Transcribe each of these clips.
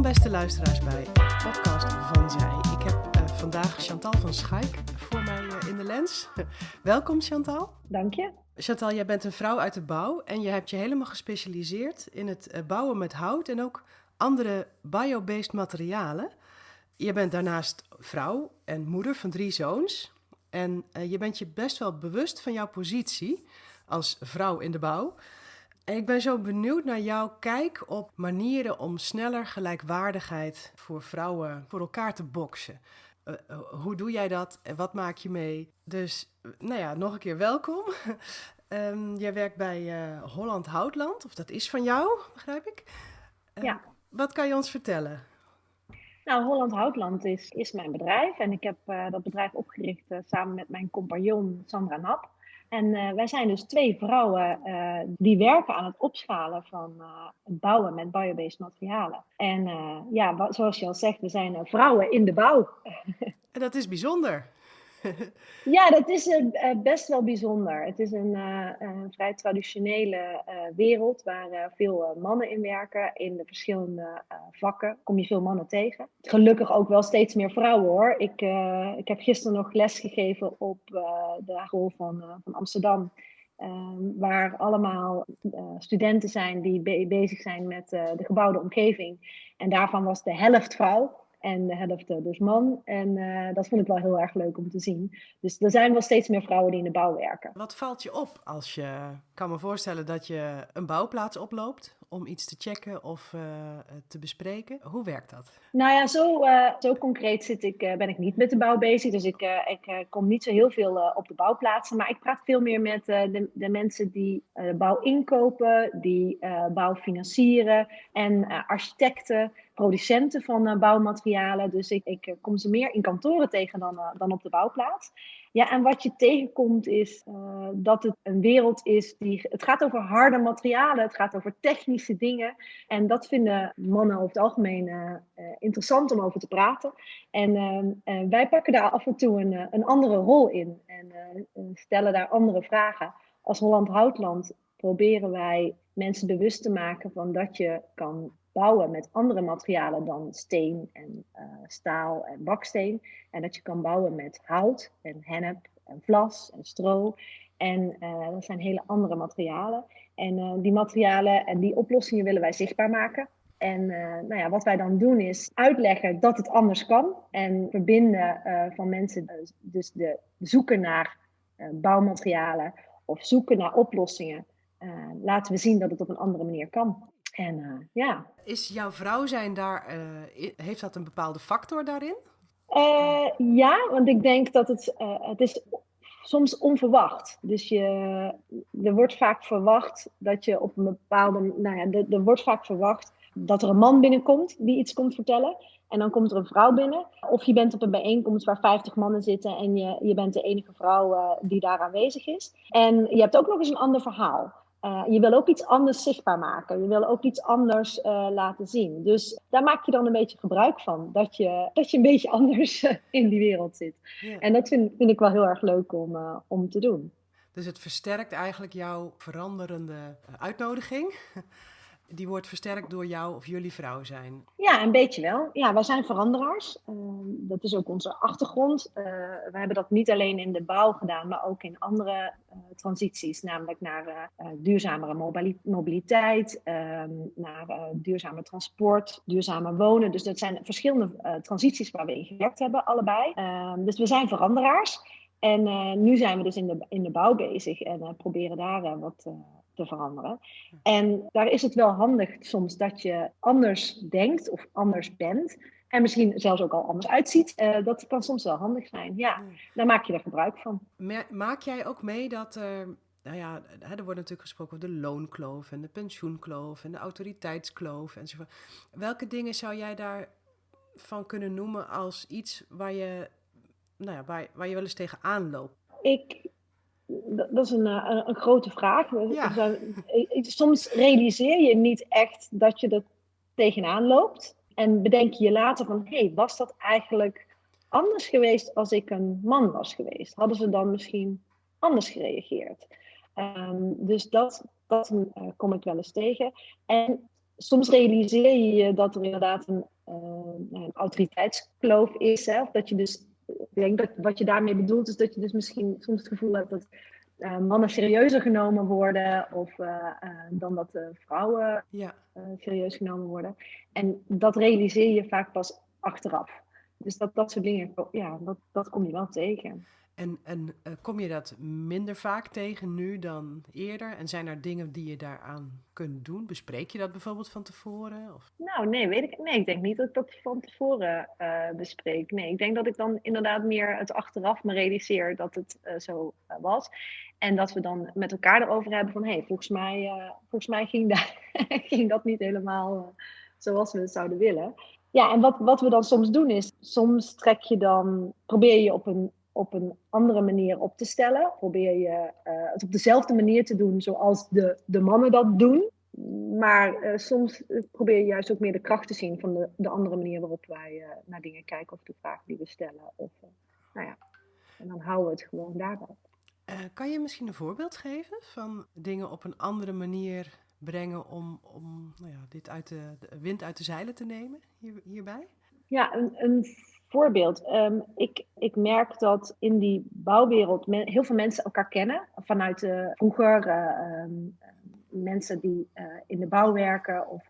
Welkom beste luisteraars bij de podcast van Zij. Ik heb uh, vandaag Chantal van Schaik voor mij uh, in de lens. Welkom Chantal. Dank je. Chantal, jij bent een vrouw uit de bouw en je hebt je helemaal gespecialiseerd in het uh, bouwen met hout en ook andere biobased materialen. Je bent daarnaast vrouw en moeder van drie zoons. En je bent je best wel bewust van jouw positie als vrouw in de bouw. En ik ben zo benieuwd naar jouw kijk op manieren om sneller gelijkwaardigheid voor vrouwen voor elkaar te boksen. Uh, uh, hoe doe jij dat en wat maak je mee? Dus, nou ja, nog een keer welkom. um, jij werkt bij uh, Holland Houtland, of dat is van jou, begrijp ik? ja. Wat kan je ons vertellen? Nou, Holland Houtland is, is mijn bedrijf en ik heb dat bedrijf opgericht samen met mijn compagnon Sandra Nap. En uh, wij zijn dus twee vrouwen uh, die werken aan het opschalen van het bouwen met biobased materialen. En ja, zoals je al zegt, we zijn vrouwen in de bouw. en dat is bijzonder. ja, dat is uh, best wel bijzonder. Het is een, een vrij traditionele wereld waar veel mannen in werken. In de verschillende vakken kom je veel mannen tegen. Gelukkig ook wel steeds meer vrouwen hoor. Ik, ik heb gisteren nog les gegeven op de school van, van Amsterdam. Um, waar allemaal studenten zijn die be bezig zijn met de gebouwde omgeving. En daarvan was de helft vrouw en de helft dus man. En uh, dat vond ik wel heel erg leuk om te zien. Dus er zijn wel steeds meer vrouwen die in de bouw werken. Wat valt je op als je, kan me voorstellen dat je een bouwplaats oploopt om iets te checken of uh, te bespreken? Hoe werkt dat? Nou ja, zo, uh, zo concreet zit ik, ben ik niet met de bouw bezig. Dus ik, ik kom niet zo heel veel op de bouwplaatsen. Maar ik praat veel meer met de, de, mensen die bouw inkopen, die bouw financieren en architecten producenten van bouwmaterialen. Dus ik, ik, kom ze meer in kantoren tegen dan, dan op de bouwplaats. Ja, en wat je tegenkomt is uh, dat het een wereld is die. Het gaat over harde materialen, het gaat over technische dingen. En dat vinden mannen over het algemeen interessant om over te praten. En wij pakken daar af en toe een, een andere rol in en stellen daar andere vragen. Als Holland Houtland proberen wij mensen bewust te maken van dat je kan bouwen met andere materialen dan steen en uh, staal en baksteen. En dat je kan bouwen met hout en hennep en vlas en stro. En uh, dat zijn hele andere materialen. En uh, die materialen en die oplossingen willen wij zichtbaar maken. En nou ja, wat wij dan doen is uitleggen dat het anders kan. En verbinden van mensen, dus de zoeken naar bouwmaterialen of zoeken naar oplossingen. laten we zien dat het op een andere manier kan. En uh, ja. Is jouw vrouw zijn daar, uh, heeft dat een bepaalde factor daarin? Uh, ja, want ik denk dat het, het is soms onverwacht. Dus je, er wordt vaak verwacht dat je op een bepaalde, nou ja, er, er wordt vaak verwacht dat er een man binnenkomt die iets komt vertellen. En dan komt er een vrouw binnen. Of je bent op een bijeenkomst waar 50 mannen zitten en je, je bent de enige vrouw die daar aanwezig is. En je hebt ook nog eens een ander verhaal. Uh, je wil ook iets anders zichtbaar maken. Je wil ook iets anders uh, laten zien. Dus daar maak je dan een beetje gebruik van. Dat je, dat je een beetje anders in die wereld zit. Ja. En dat vind, vind, ik wel heel erg leuk om, om te doen. Dus het versterkt eigenlijk jouw veranderende uitnodiging die wordt versterkt door jou of jullie vrouw zijn? Ja, een beetje wel. Ja, wij zijn veranderaars. Uh, dat is ook onze achtergrond. Uh, we hebben dat niet alleen in de bouw gedaan, maar ook in andere uh, transities. Namelijk naar duurzamere mobiliteit, ehm, naar duurzamer transport, duurzamer wonen. Dus dat zijn verschillende transities waar we in gewerkt hebben, allebei. Ehm, dus we zijn veranderaars. En nu zijn we dus in de, in de bouw bezig en proberen daar wat te veranderen. En daar is het wel handig soms dat je anders denkt of anders bent. En misschien zelfs ook al anders uitziet. Uh, dat kan soms wel handig zijn. Ja, daar maak je er gebruik van. Maak jij ook mee dat er. Nou ja, er wordt natuurlijk gesproken over de loonkloof en de pensioenkloof en de autoriteitskloof enzovoort. Welke dingen zou jij daarvan kunnen noemen als iets waar je, nou ja, waar, waar je wel eens tegenaan loopt? Ik dat is een, eh, een, een grote vraag. Soms realiseer je niet echt dat je er tegenaan loopt. En bedenk je je later van, hé, hey, was dat eigenlijk anders geweest als ik een man was geweest? Hadden ze dan misschien anders gereageerd? Um, dus dat, dat uh, kom ik wel eens tegen. En soms realiseer je je dat er inderdaad een, een autoriteitskloof is. Hè? Of dat je dus, ik denk dat wat je daarmee bedoelt, is dat je dus misschien soms het gevoel hebt dat uh, mannen serieuzer genomen worden of uh, uh, dan dat vrouwen ja. serieus genomen worden. En dat realiseer je vaak pas achteraf. Dus dat, dat soort dingen, ja, dat, dat kom je wel tegen. En, en uh, kom je dat minder vaak tegen nu dan eerder? En zijn er dingen die je daaraan kunt doen? Bespreek je dat bijvoorbeeld van tevoren? Of? Nou, nee, weet ik, nee, ik denk niet dat ik dat van tevoren uh, bespreek. Nee, ik denk dat ik dan inderdaad meer het achteraf me realiseer dat het uh, zo was. En dat we dan met elkaar erover hebben van... hé, hey, volgens mij, volgens mij ging, daar, ging dat niet helemaal zoals we het zouden willen. Ja, en wat, wat we dan soms doen is... soms trek je dan... probeer je op een op een andere manier op te stellen. Probeer je uh, het op dezelfde manier te doen zoals de, de mannen dat doen. Maar uh, soms probeer je juist ook meer de kracht te zien van de, de andere manier waarop wij naar dingen kijken of de vragen die we stellen. Of, nou ja, en dan houden we het gewoon daarbij. kan je misschien een voorbeeld geven van dingen op een andere manier brengen om, om nou ja, dit uit de, de wind uit de zeilen te nemen hier, hierbij? Ja, een, een voorbeeld. Um, ik, ik merk dat in die bouwwereld heel veel mensen elkaar kennen. Vanuit uh, vroeger uh, um, mensen die uh, in de bouw werken of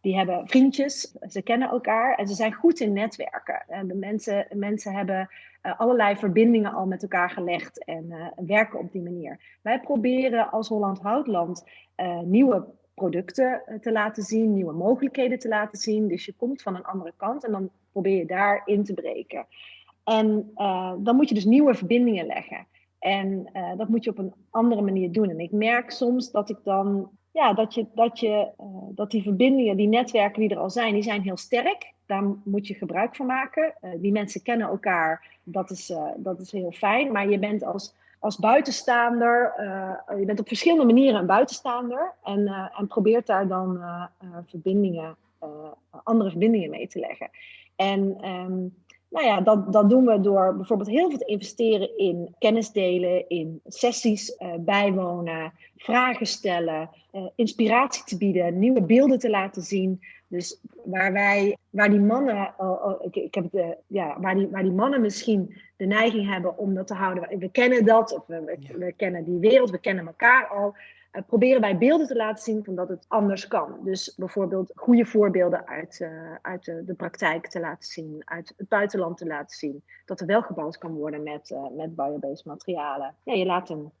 die hebben vriendjes. Ze kennen elkaar en ze zijn goed in netwerken. En de mensen, mensen hebben allerlei verbindingen al met elkaar gelegd en werken op die manier. Wij proberen als Holland Houtland nieuwe producten te laten zien, nieuwe mogelijkheden te laten zien. Dus je komt van een andere kant en dan probeer je daar in te breken. En uh, dan moet je dus nieuwe verbindingen leggen. En uh, dat moet je op een andere manier doen. En ik merk soms dat ik dan, ja, dat, je, dat, je, uh, dat die verbindingen, die netwerken die er al zijn, die zijn heel sterk. Daar moet je gebruik van maken. die mensen kennen elkaar, dat is, dat is heel fijn. Maar je bent als, als buitenstaander, je bent op verschillende manieren een buitenstaander. En, en probeert daar dan verbindingen, andere verbindingen mee te leggen. En um, nou ja, dat, dat doen we door bijvoorbeeld heel veel te investeren in kennis delen, in sessies uh, bijwonen, vragen stellen, uh, inspiratie te bieden, nieuwe beelden te laten zien. Dus waar wij, waar die mannen, oh, oh, ik, ik heb de, ja, waar, die, waar die mannen misschien de neiging hebben om dat te houden. We kennen dat, of we, we, we kennen die wereld, we kennen elkaar al. Uh, proberen wij beelden te laten zien van dat het anders kan. Dus bijvoorbeeld goede voorbeelden uit, uh, uit de, praktijk te laten zien, uit het buitenland te laten zien. Dat er wel gebouwd kan worden met, uh, met biobased materialen. Ja, je laat een,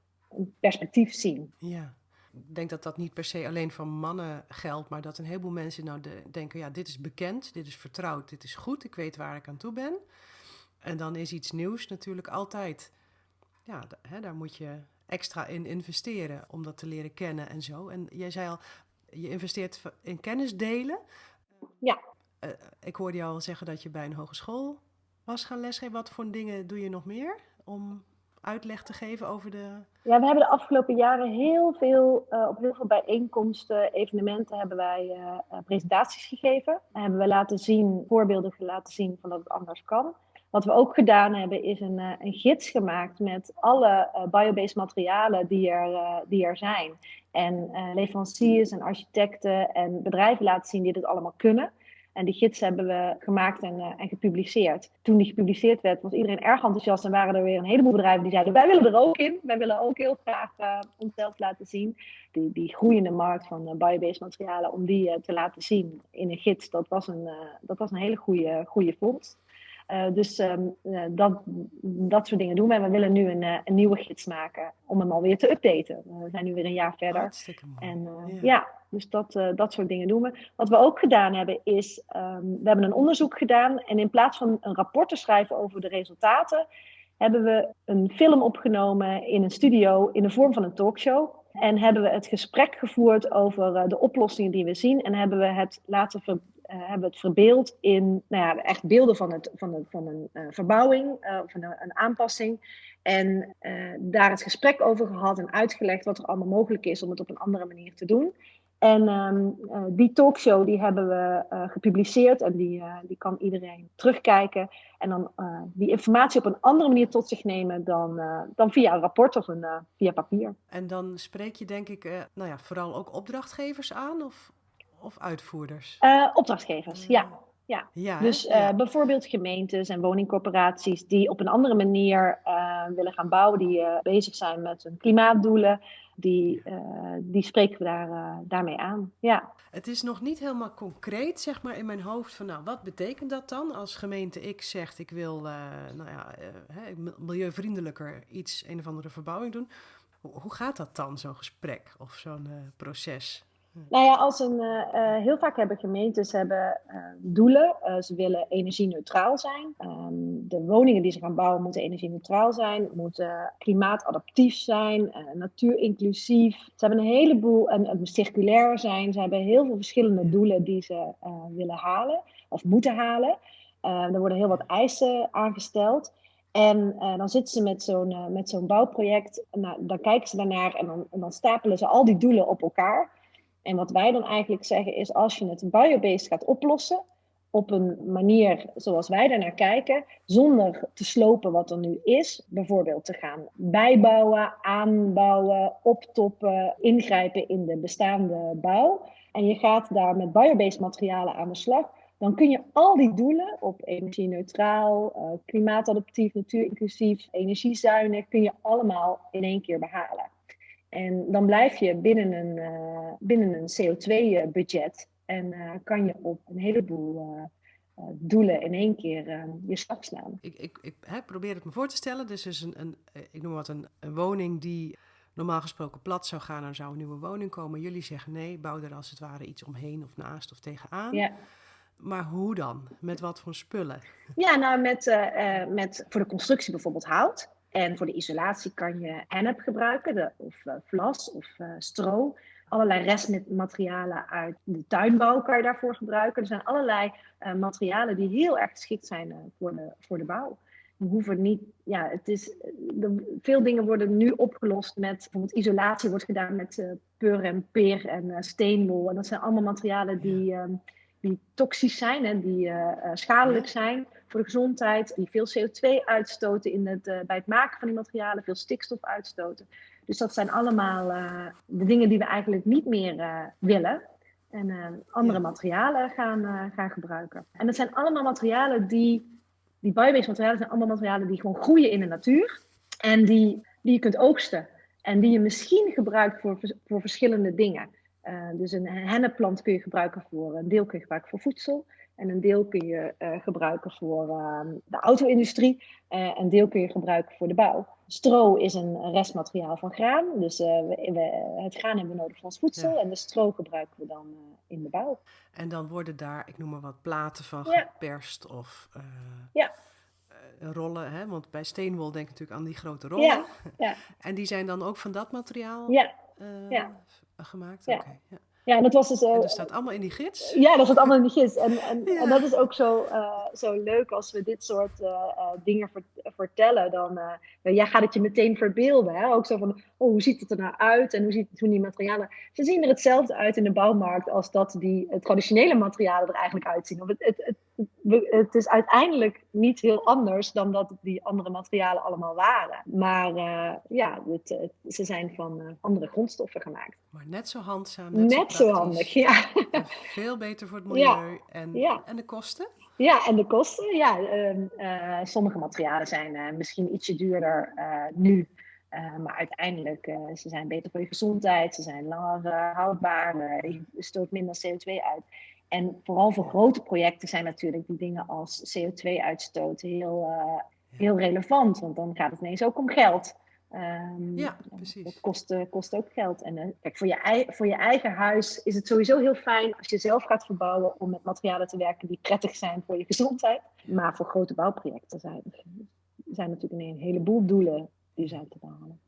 perspectief zien. Ja. Ik denk dat dat niet per se alleen voor mannen geldt, maar dat een heleboel mensen nou de, denken: ja, dit is bekend, dit is vertrouwd, dit is goed, ik weet waar ik aan toe ben. En dan is iets nieuws natuurlijk altijd. Ja, hè, daar moet je extra in investeren om dat te leren kennen en zo. En jij zei al, je investeert in kennis delen. Ja. Uh, ik hoorde jou al zeggen dat je bij een hogeschool was gaan lesgeven. Wat voor dingen doe je nog meer om uitleg te geven over de. Ja, we hebben de afgelopen jaren heel veel, uh, op heel veel bijeenkomsten, evenementen, hebben wij uh, presentaties gegeven. En hebben we laten zien, voorbeelden laten zien van dat het anders kan. Wat we ook gedaan hebben, is een, uh, een gids gemaakt met alle uh, biobased materialen die er, uh, die er zijn. En leveranciers en architecten en bedrijven laten zien die dit allemaal kunnen. En die gids hebben we gemaakt en, en gepubliceerd. Toen die gepubliceerd werd, was iedereen erg enthousiast. En waren er weer een heleboel bedrijven die zeiden: Wij willen er ook in. Wij willen ook heel graag onszelf laten zien. Die, die groeiende markt van biobased materialen, om die te laten zien in een gids, dat was een, dat was een hele goede, goede vondst. Uh, dus um, uh, dat, dat soort dingen doen we. En we willen nu een, uh, een, nieuwe gids maken om hem alweer te updaten. we zijn nu weer een jaar verder. En ja. ja. dus dat, dat soort dingen doen we. Wat we ook gedaan hebben is, um, we hebben een onderzoek gedaan. En in plaats van een rapport te schrijven over de resultaten, hebben we een film opgenomen in een studio in de vorm van een talkshow. En hebben we het gesprek gevoerd over de oplossingen die we zien. En hebben we het laten ver hebben we het verbeeld in nou ja, echt beelden van, het, van, een, van een uh, verbouwing, van een, een, aanpassing. En daar het gesprek over gehad en uitgelegd wat er allemaal mogelijk is om het op een andere manier te doen. En um, die talkshow die hebben we gepubliceerd en die, die kan iedereen terugkijken. En dan die informatie op een andere manier tot zich nemen dan, dan via een rapport of een, via papier. En dan spreek je denk ik nou ja, vooral ook opdrachtgevers aan? Of of uitvoerders? Uh, opdrachtgevers, ja. Ja. Ja, Dus uh, Ja. bijvoorbeeld gemeentes en woningcorporaties die op een andere manier uh, willen gaan bouwen, die uh, bezig zijn met hun klimaatdoelen, die, die spreken we daar, daarmee aan. Ja. Het is nog niet helemaal concreet, zeg maar, in mijn hoofd van, nou, wat betekent dat dan als gemeente X zegt, ik wil, nou ja, milieuvriendelijker iets, een of andere verbouwing doen. Hoe, gaat dat dan, zo'n gesprek of zo'n proces? Nou ja, als een, uh, heel vaak hebben gemeentes hebben, uh, doelen. Uh, ze willen energie-neutraal zijn. Um, de woningen die ze gaan bouwen moeten energie-neutraal zijn, moeten klimaatadaptief zijn, natuurinclusief. Ze hebben een heleboel, en, en circulair zijn. Ze hebben heel veel verschillende doelen die ze willen halen of moeten halen. er worden heel wat eisen aangesteld. En uh, dan zitten ze met zo'n uh, met zo'n bouwproject. Nou, dan kijken ze daarnaar en dan, en dan stapelen ze al die doelen op elkaar. En wat wij dan eigenlijk zeggen is, als je het biobased gaat oplossen, op een manier zoals wij daarnaar kijken, zonder te slopen wat er nu is, bijvoorbeeld te gaan bijbouwen, aanbouwen, optoppen, ingrijpen in de bestaande bouw, en je gaat daar met biobased materialen aan de slag, dan kun je al die doelen op energie-neutraal, uh, klimaatadaptief, natuurinclusief, energiezuinig, kun je allemaal in één keer behalen. En dan blijf je binnen een, uh, binnen een CO2-budget en uh, kan je op een heleboel uh, doelen in één keer je slag slaan. Ik, ik, ik hè, probeer het me voor te stellen. Dus is een, een, ik noem wat een, een woning die normaal gesproken plat zou gaan, dan zou een nieuwe woning komen. Jullie zeggen nee, bouw er als het ware iets omheen of naast of tegenaan. Ja. Maar hoe dan? Met wat voor spullen? Ja, nou met, uh, met voor de constructie bijvoorbeeld hout. En voor de isolatie kan je hennep gebruiken, de, of uh, vlas of uh, stro. Allerlei restmaterialen uit de tuinbouw kan je daarvoor gebruiken. Er zijn allerlei materialen die heel erg geschikt zijn voor, de, voor de bouw. We hoeven niet, ja, het is, de, veel dingen worden nu opgelost met, bijvoorbeeld isolatie wordt gedaan met pur en peer en steenwol. En dat zijn allemaal materialen die, um, die toxisch zijn en die schadelijk zijn voor de gezondheid, die veel CO2 uitstoten in het, uh, bij het maken van die materialen, veel stikstof uitstoten. Dus dat zijn allemaal uh, de dingen die we eigenlijk niet meer willen. En andere ja. materialen gaan, gaan gebruiken. En dat zijn allemaal materialen die, die biobased materialen zijn allemaal materialen die gewoon groeien in de natuur. En die, die je kunt oogsten. En die je misschien gebruikt voor, voor verschillende dingen. Uh, dus een hennepplant kun je gebruiken voor, een deel kun je gebruiken voor voedsel. En een deel kun je uh, gebruiken voor uh, de auto-industrie. Uh, een deel kun je gebruiken voor de bouw. Stro is een restmateriaal van graan. Dus we, we, het graan hebben we nodig voor ons voedsel. Ja. En de stro gebruiken we dan in de bouw. En dan worden daar, ik noem maar wat, platen van ja. geperst of ja. rollen. Hè? Want bij steenwol denk ik natuurlijk aan die grote rollen. Ja. Ja. en die zijn dan ook van dat materiaal ja. ja gemaakt? Ja. Okay, ja. Ja, en dat was dus. Uh, en dat staat allemaal in die gids? Ja, dat staat allemaal in die gids. En, en, ja. en dat is ook zo, uh, zo leuk als we dit soort uh, dingen vert vertellen. Dan ja, gaat het je meteen verbeelden. Hè? Ook zo van, oh, hoe ziet het er nou uit? En hoe ziet hoe die materialen. Ze zien er hetzelfde uit in de bouwmarkt als dat die traditionele materialen er eigenlijk uitzien. Het, het, het, het, is uiteindelijk niet heel anders dan dat die andere materialen allemaal waren. Maar ja, het, ze zijn van andere grondstoffen gemaakt. Maar net zo handzaam. Net, net zo, zo handig, ja. En veel beter voor het milieu. En, ja. en de kosten? Ja, en de kosten. Ja, uh, uh, sommige materialen zijn uh, misschien ietsje duurder nu. maar uiteindelijk, ze zijn beter voor je gezondheid. Ze zijn langer houdbaar. je stoot minder CO2 uit. En vooral voor grote projecten zijn natuurlijk die dingen als CO2-uitstoot heel, heel relevant. Want dan gaat het ineens ook om geld. Um, ja, precies. Dat kost, uh, kost ook geld. En uh, kijk, voor je, voor je eigen huis is het sowieso heel fijn als je zelf gaat verbouwen om met materialen te werken die prettig zijn voor je gezondheid. Maar voor grote bouwprojecten zijn, zijn natuurlijk een heleboel doelen die zijn te behalen.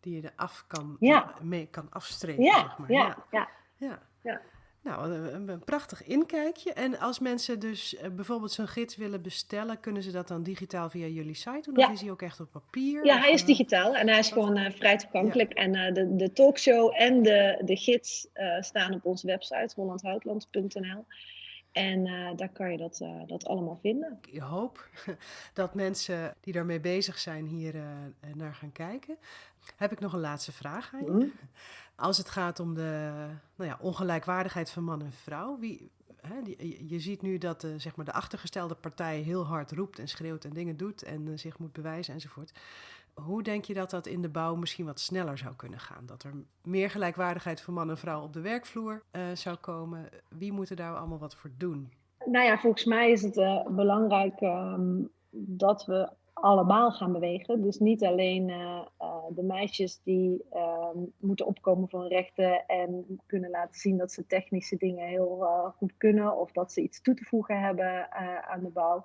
Die je er af kan, ja. mee kan afstrepen, ja, zeg maar. Ja, ja. ja. ja. Nou, een, een, prachtig inkijkje. En als mensen dus uh, bijvoorbeeld zo'n gids willen bestellen, kunnen ze dat dan digitaal via jullie site doen? Ja. Of is hij ook echt op papier? Ja, hij is uh, digitaal en hij is gewoon uh, vrij toegankelijk. Ja. En uh, de, de talkshow en de, de gids staan op onze website hollandhoutland.nl. En uh, daar kan je dat, uh, dat allemaal vinden. Ik hoop dat mensen die daarmee bezig zijn hier uh, naar gaan kijken. Heb ik nog een laatste vraag aan je? Mm. Als het gaat om de nou ja, ongelijkwaardigheid van man en vrouw. Wie, hè, je ziet nu dat de, zeg maar de achtergestelde partij heel hard roept en schreeuwt en dingen doet en zich moet bewijzen enzovoort. Hoe denk je dat dat in de bouw misschien wat sneller zou kunnen gaan? Dat er meer gelijkwaardigheid voor man en vrouw op de werkvloer uh, zou komen? Wie moet er daar allemaal wat voor doen? Nou ja, volgens mij is het belangrijk um, dat we allemaal gaan bewegen. Dus niet alleen uh, de meisjes die ehm, moeten opkomen voor rechten en kunnen laten zien dat ze technische dingen heel goed kunnen of dat ze iets toe te voegen hebben aan de bouw.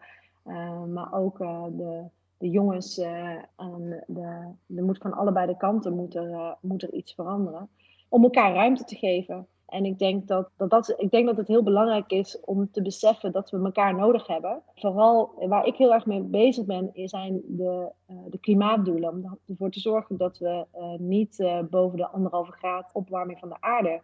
maar ook de de jongens, de, de moet van allebei de kanten moet er, moet er iets veranderen. Om elkaar ruimte te geven. En ik denk dat, dat, dat, ik denk dat het heel belangrijk is om te beseffen dat we elkaar nodig hebben. Vooral waar ik heel erg mee bezig ben, zijn de, uh, de klimaatdoelen. Om ervoor te zorgen dat we niet boven de anderhalve graad opwarming van de aarde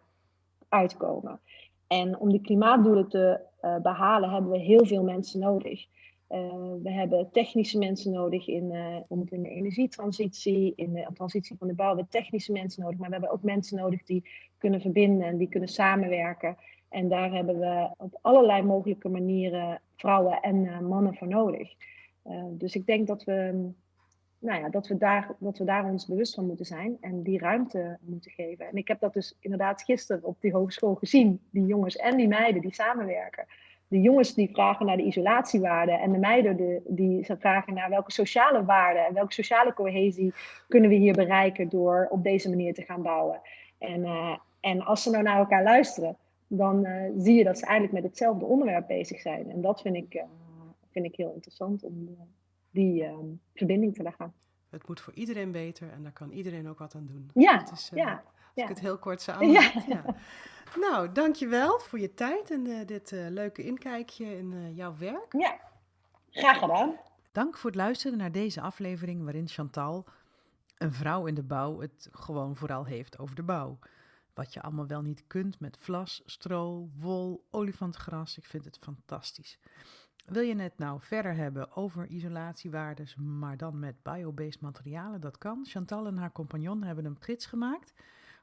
uitkomen. En om die klimaatdoelen te behalen hebben we heel veel mensen nodig. Uh, we hebben technische mensen nodig in, uh, in de energietransitie, in de transitie van de bouw. We hebben technische mensen nodig, maar we hebben ook mensen nodig die kunnen verbinden en die kunnen samenwerken. En daar hebben we op allerlei mogelijke manieren vrouwen en uh, mannen voor nodig. dus ik denk dat we, nou ja, dat, we daar, dat we daar ons bewust van moeten zijn en die ruimte moeten geven. En ik heb dat dus inderdaad gisteren op die hogeschool gezien, die jongens en die meiden die samenwerken de jongens die vragen naar de isolatiewaarden en de meiden de, die vragen naar welke sociale waarden en welke sociale cohesie kunnen we hier bereiken door op deze manier te gaan bouwen. En, uh, en als ze nou naar elkaar luisteren, dan uh, zie je dat ze eigenlijk met hetzelfde onderwerp bezig zijn. En dat vind ik, uh, vind ik heel interessant om die verbinding te leggen. Het moet voor iedereen beter en daar kan iedereen ook wat aan doen. Ja, is, ja. Als ja. ik het heel kort samen. Ja. ja. Nou, dankjewel voor je tijd en uh, dit uh, leuke inkijkje in uh, jouw werk. Ja, graag gedaan. Dank voor het luisteren naar deze aflevering waarin Chantal, een vrouw in de bouw, het gewoon vooral heeft over de bouw. Wat je allemaal wel niet kunt met vlas, stro, wol, olifantgras. Ik vind het fantastisch. Wil je het nou verder hebben over isolatiewaardes, maar dan met biobased materialen? Dat kan. Chantal en haar compagnon hebben een gids gemaakt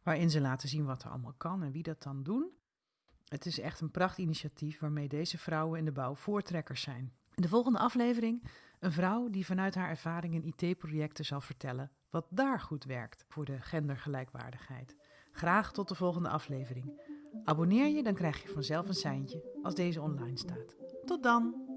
waarin ze laten zien wat er allemaal kan en wie dat dan doen. Het is echt een prachtinitiatief waarmee deze vrouwen in de bouw voortrekkers zijn. In de volgende aflevering een vrouw die vanuit haar ervaring in IT-projecten zal vertellen wat daar goed werkt voor de gendergelijkwaardigheid. Graag tot de volgende aflevering. Abonneer je, dan krijg je vanzelf een seintje als deze online staat. Tot dan!